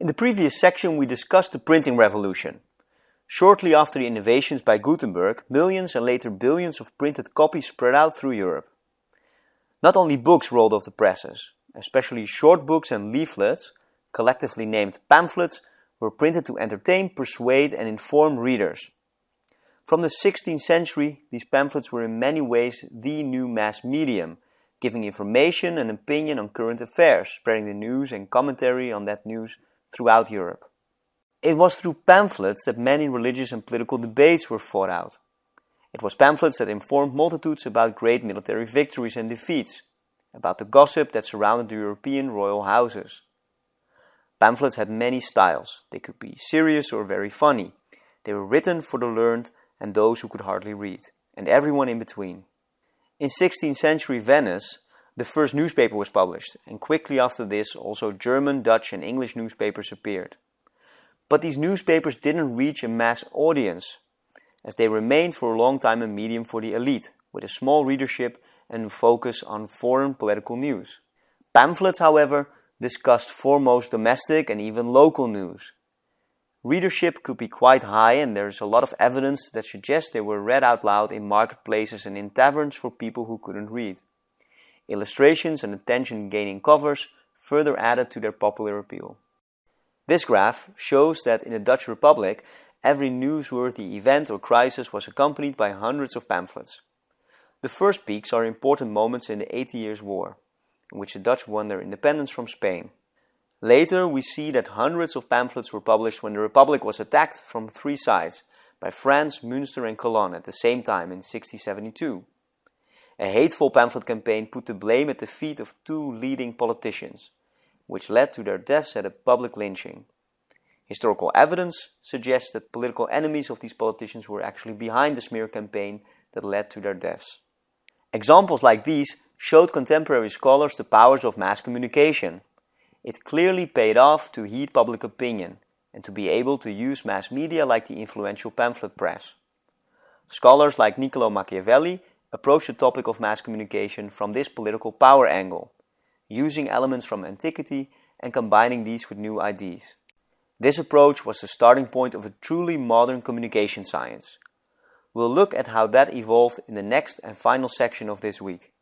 In the previous section we discussed the printing revolution. Shortly after the innovations by Gutenberg, millions and later billions of printed copies spread out through Europe. Not only books rolled off the presses, especially short books and leaflets, collectively named pamphlets, were printed to entertain, persuade and inform readers. From the 16th century, these pamphlets were in many ways the new mass medium, giving information and opinion on current affairs, spreading the news and commentary on that news throughout Europe. It was through pamphlets that many religious and political debates were fought out. It was pamphlets that informed multitudes about great military victories and defeats, about the gossip that surrounded the European royal houses. Pamphlets had many styles. They could be serious or very funny. They were written for the learned and those who could hardly read, and everyone in between. In 16th century Venice, the first newspaper was published, and quickly after this also German, Dutch and English newspapers appeared. But these newspapers didn't reach a mass audience, as they remained for a long time a medium for the elite, with a small readership and focus on foreign political news. Pamphlets, however, discussed foremost domestic and even local news. Readership could be quite high and there's a lot of evidence that suggests they were read out loud in marketplaces and in taverns for people who couldn't read. Illustrations and attention-gaining covers further added to their popular appeal. This graph shows that in the Dutch Republic, every newsworthy event or crisis was accompanied by hundreds of pamphlets. The first peaks are important moments in the Eighty Years' War, in which the Dutch won their independence from Spain. Later, we see that hundreds of pamphlets were published when the Republic was attacked from three sides by France, Münster and Cologne at the same time in 1672. A hateful pamphlet campaign put the blame at the feet of two leading politicians, which led to their deaths at a public lynching. Historical evidence suggests that political enemies of these politicians were actually behind the smear campaign that led to their deaths. Examples like these showed contemporary scholars the powers of mass communication. It clearly paid off to heed public opinion and to be able to use mass media like the influential pamphlet press. Scholars like Niccolo Machiavelli approached the topic of mass communication from this political power angle, using elements from antiquity and combining these with new ideas. This approach was the starting point of a truly modern communication science. We'll look at how that evolved in the next and final section of this week.